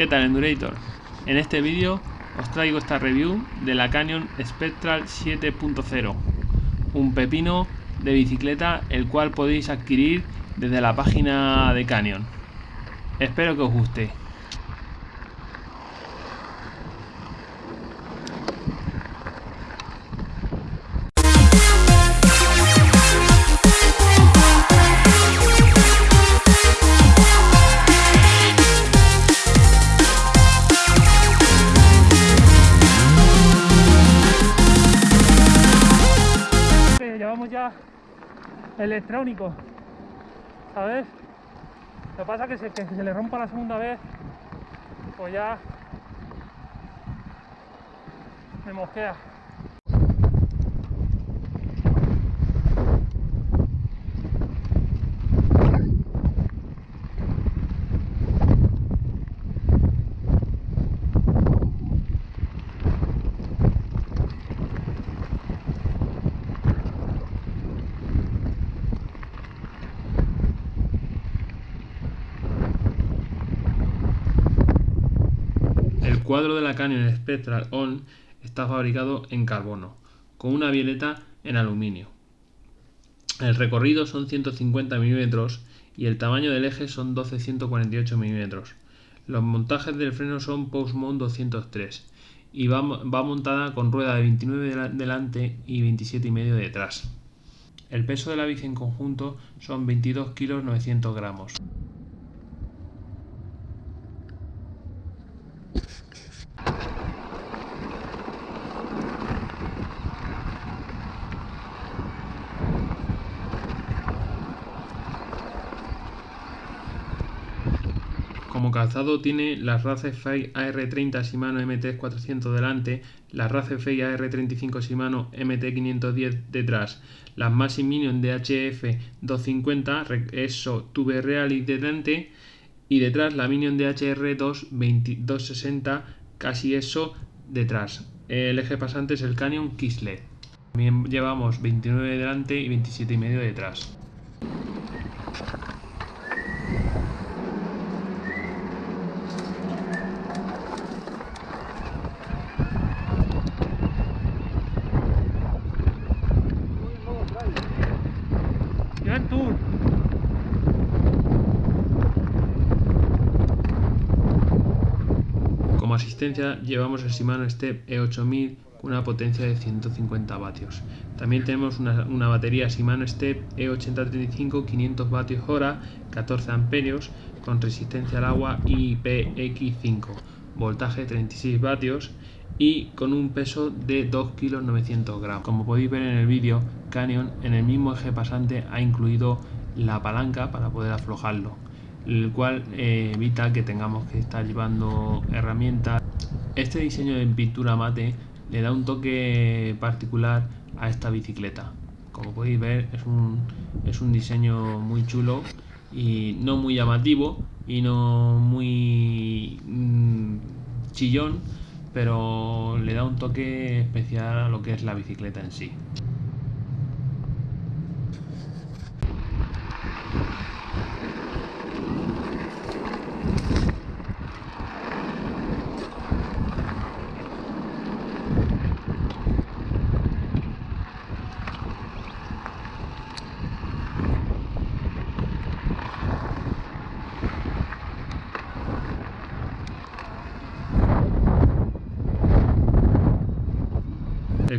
¿Qué tal Endurator? En este vídeo os traigo esta review de la Canyon Spectral 7.0 un pepino de bicicleta el cual podéis adquirir desde la página de Canyon espero que os guste electrónico, ¿sabes? Lo que pasa es que, que se le rompa la segunda vez, pues ya me mosquea. Cuadro de la Canyon Spectral On está fabricado en carbono, con una violeta en aluminio. El recorrido son 150 mm y el tamaño del eje son 12-148 mm. Los montajes del freno son Postmount 203 y va, va, montada con rueda de 29 delante y 27,5 detrás. El peso de la bici en conjunto son 22 kg 900 gramos. Calzado tiene las Racefei AR30 Shimano MT400 delante, las Racefei AR35 Shimano MT510 detrás, las Maxi Minion DHF 250 ESO Tube Reality delante y detrás la Minion DHR 260 casi ESO detrás. El eje pasante es el Canyon Kislet. También llevamos 29 delante y 27 y medio detrás. Como llevamos el Shimano Step E8000 con una potencia de 150 vatios. También tenemos una, batería Shimano Step E8035 500 vatios hora, 14 amperios con resistencia al agua IPX5, voltaje 36 vatios y con un peso de 2 kg 900 gramos. Como podéis ver en el vídeo, Canyon en el mismo eje pasante ha incluido la palanca para poder aflojarlo el cual eh, evita que tengamos que estar llevando herramientas. Este diseño en pintura mate le da un toque particular a esta bicicleta. Como podéis ver es un, es un diseño muy chulo y no muy llamativo y no muy mmm, chillón, pero le da un toque especial a lo que es la bicicleta en sí.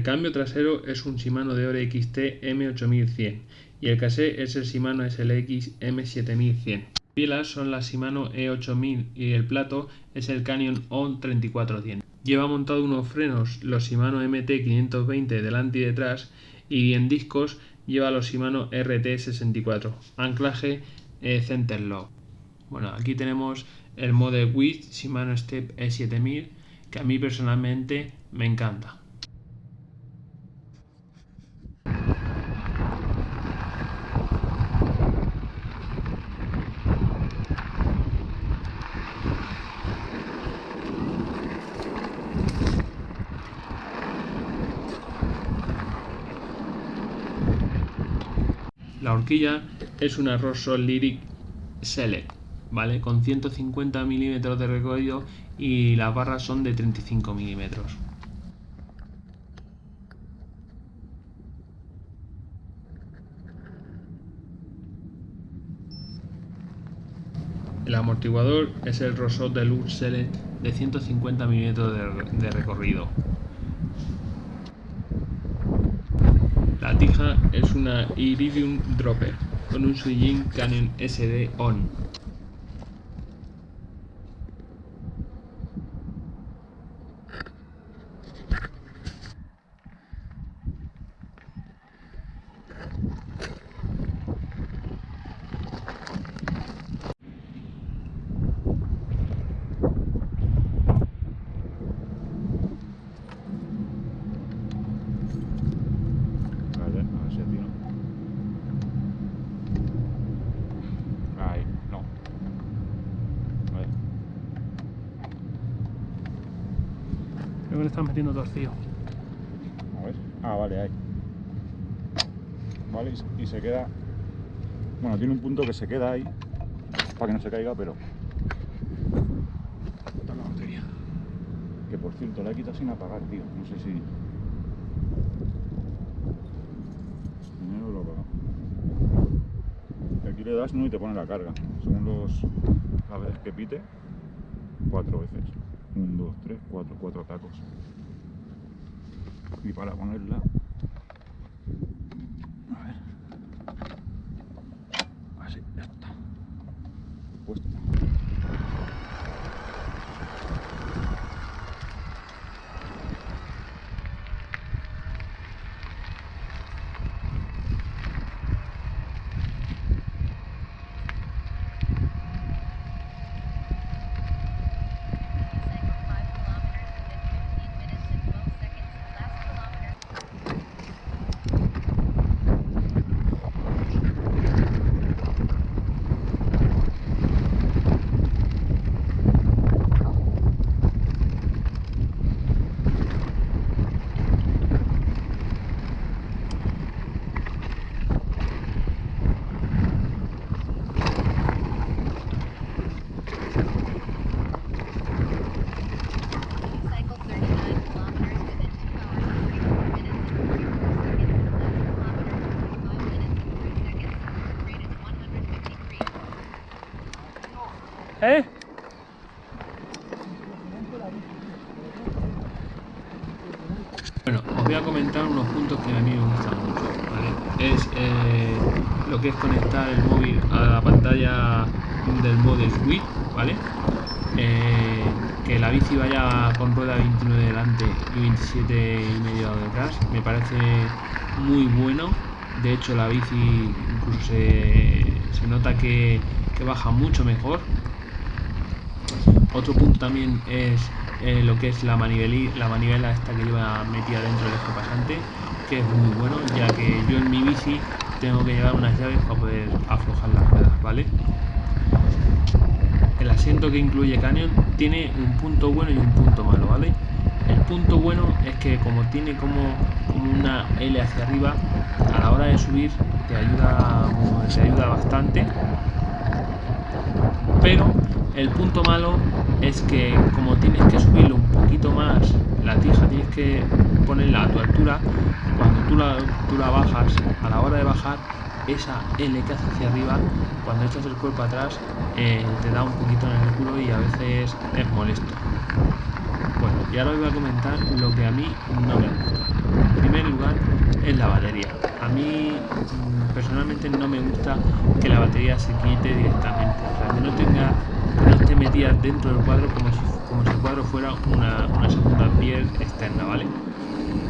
El cambio trasero es un Shimano Deore XT M8100 y el casé es el Shimano SLX M7100. Las pielas son las Shimano E8000 y el plato es el Canyon On 3410. Lleva montado unos frenos los Shimano MT520 delante y detrás y en discos lleva los Shimano RT64. Anclaje eh, Center Lock. Bueno, aquí tenemos el Model Width Shimano Step E7000 que a mí personalmente me encanta. La horquilla es una Rosso Lyric Select ¿vale? Con 150 milímetros de recorrido y las barras son de 35 milímetros. El amortiguador es el Rosot de Luxele de 150 milímetros de, recorrido. Es una Iridium Dropper con un Suijin Canon SD ON le estás metiendo torcido. A ver. Ah, vale, ahí. Vale, y, se queda... Bueno, tiene un punto que se queda ahí, para que no se caiga, pero... Está la batería. Que por cierto, la he quitado sin apagar, tío. No sé si... Primero lo apago. Aquí le das no y te pone la carga. Según los... las veces que pite, cuatro veces. 1, 2, 3, 4, 4 tacos. Y para ponerla ¿Eh? Bueno, os voy a comentar unos puntos que a mí me gustan mucho, ¿vale? Es eh, lo que es conectar el móvil a la pantalla del Model Suite, ¿vale? Eh, que la bici vaya con rueda 29 delante y 27 y medio detrás, me parece muy bueno. De hecho, la bici incluso se, nota que baja mucho mejor otro punto también es eh, lo que es la, la manivela esta que lleva metida dentro del eje pasante, que es muy bueno, ya que yo en mi bici tengo que llevar unas llaves para poder aflojar las ruedas, ¿vale? El asiento que incluye Canyon tiene un punto bueno y un punto malo, ¿vale? El punto bueno es que como tiene como, una L hacia arriba, a la hora de subir te ayuda, te ayuda bastante, pero el punto malo es que como tienes que subirlo un poquito más, la tija tienes que ponerla a tu altura, cuando tú la, tú la bajas, a la hora de bajar, esa L que hace hacia arriba, cuando echas el cuerpo atrás, eh, te da un poquito en el culo y a veces es molesto. Bueno, y ahora os voy a comentar lo que a mí no me gusta. En primer lugar es la batería. A mí mm, personalmente no me gusta que la batería se quite directamente, o sea, que no tenga no esté metida dentro del cuadro como si, como si el cuadro fuera una, una segunda piel externa, ¿vale?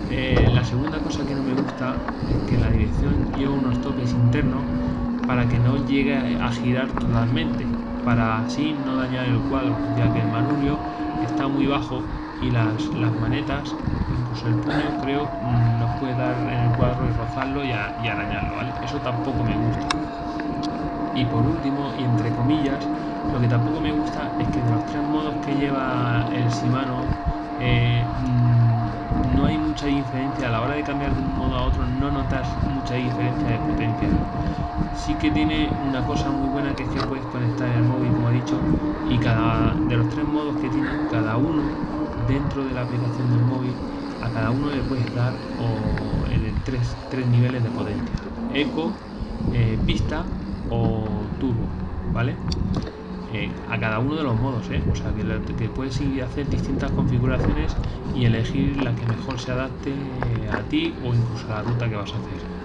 Eh, la segunda cosa que no me gusta es que la dirección lleva unos toques internos para que no llegue a girar totalmente, para así no dañar el cuadro, ya que el manubrio está muy bajo y las, las manetas, incluso el puño, creo, nos puede dar en el cuadro y rozarlo y, y arañarlo, ¿vale? Eso tampoco me gusta. Y por último, y entre comillas, que tampoco me gusta es que de los tres modos que lleva el Shimano, eh, mm, no hay mucha diferencia a la hora de cambiar de un modo a otro, no notas mucha diferencia de potencia. Sí que tiene una cosa muy buena que es que puedes conectar el móvil, como he dicho, y cada de los tres modos que tiene, cada uno dentro de la aplicación del móvil, a cada uno le puedes dar o, en tres, tres niveles de potencia: eco, eh, pista o turbo, ¿vale? Eh, a cada uno de los modos, ¿eh? o sea que, que, puedes ir a hacer distintas configuraciones y elegir la que mejor se adapte a ti o incluso a la ruta que vas a hacer.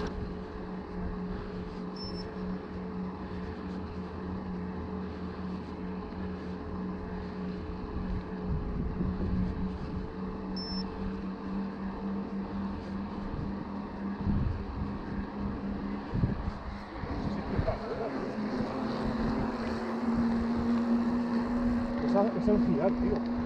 Girar, tío.